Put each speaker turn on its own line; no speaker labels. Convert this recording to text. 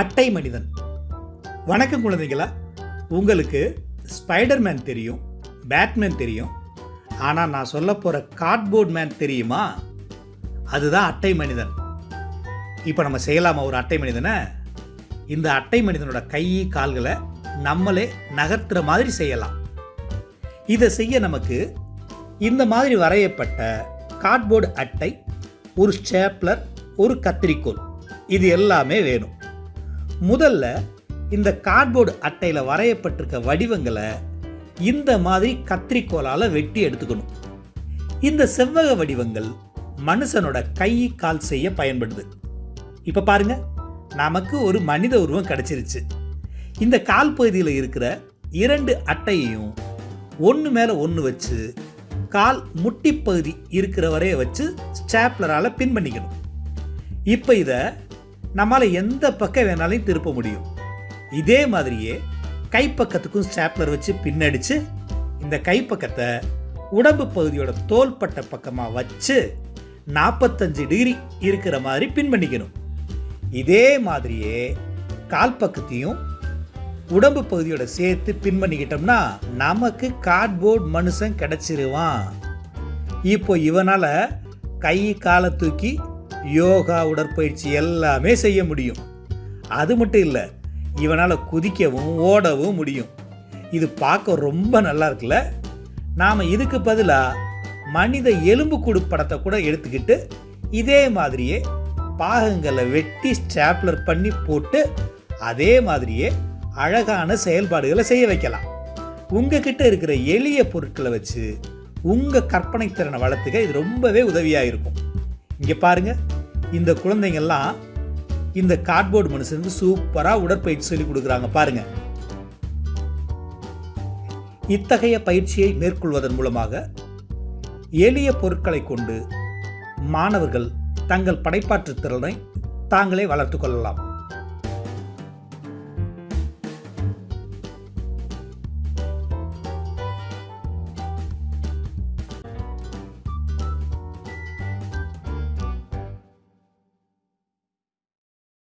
அட்டை மனிதன். வணக்கம் குழந்தைங்களா உங்களுக்கு ஸ்பைடர்மேன் தெரியும் பேட்மேன் தெரியும். ஆனால் நான் சொல்ல போகிற கார்ட்போர்ட் மேன் தெரியுமா? அதுதான் அட்டை மனிதன். இப்போ நம்ம செய்யலாமா ஒரு அட்டை மனிதனை? இந்த அட்டை மனிதனோட கை கால்களை நம்மளே நகர்த்துற மாதிரி செய்யலாம். இதை செய்ய நமக்கு இந்த மாதிரி வரையப்பட்ட கார்ட்போர்டு அட்டை ஒரு ஸ்டேப்லர் ஒரு கத்திரிக்கோல் இது எல்லாமே வேணும். முதல்ல இந்த கார்ட்போர்டு அட்டையில் வரையப்பட்டிருக்க வடிவங்களை இந்த மாதிரி கத்திரிக்கோலால் வெட்டி எடுத்துக்கணும். இந்த செவ்வக வடிவங்கள் மனுஷனோட கை கால் செய்ய பயன்படுது. இப்போ பாருங்க நமக்கு ஒரு மனித உருவம் கிடைச்சிருச்சு. இந்த கால் பகுதியில் இருக்கிற இரண்டு அட்டையையும் ஒன்று மேலே ஒன்று வச்சு கால் முட்டி பகுதி இருக்கிற வரைய வச்சு ஸ்டாப்லரால் பின் பண்ணிக்கணும். இப்போ இதை நம்மால் எந்த பக்கம் வேணாலும் திருப்ப முடியும். இதே மாதிரியே கைப்பக்கத்துக்கும் ஸ்டாப்லர் வச்சு பின்னடிச்சு இந்த கைப்பக்கத்தை உடம்பு பகுதியோட தோள்பட்ட பக்கமாக வச்சு நாற்பத்தஞ்சு டிகிரி இருக்கிற மாதிரி பின் பண்ணிக்கணும். இதே மாதிரியே கால் பக்கத்தையும் உடம்பு பகுதியோட சேர்த்து பின் பண்ணிக்கிட்டோம்னா நமக்கு கார்ட்போர்ட் மனுஷன் கிடச்சிருவான். இப்போ இவனால் கை காலை தூக்கி யோகா உடற்பயிற்சி எல்லாமே செய்ய முடியும். அது மட்டும் இல்லை இவனால் குதிக்கவும் ஓடவும் முடியும். இது பார்க்க ரொம்ப நல்லா இருக்குல்ல? நாம் இதுக்கு பதிலாக மனித எலும்புக்கூடு படத்தை கூட எடுத்துக்கிட்டு இதே மாதிரியே பாகங்களை வெட்டி ஸ்டாப்லர் பண்ணி போட்டு அதே மாதிரியே அழகான செயல்பாடுகளை செய்ய வைக்கலாம். உங்ககிட்ட இருக்கிற எளிய பொருட்களை வச்சு உங்கள் கற்பனை திறனை வளர்த்துக்க இது ரொம்பவே உதவியாக இருக்கும். இங்கே பாருங்கள் இந்த குழந்தைங்கள்லாம் இந்த கார்ட்போர்டு மனுஷனுக்கு சூப்பராக உடற்பயிற்சி சொல்லி கொடுக்குறாங்க. பாருங்க. இத்தகைய பயிற்சியை மேற்கொள்வதன் மூலமாக எளிய பொருட்களை கொண்டு மாணவர்கள் தங்கள் படைப்பாற்று திறனை தாங்களே வளர்த்து கொள்ளலாம்.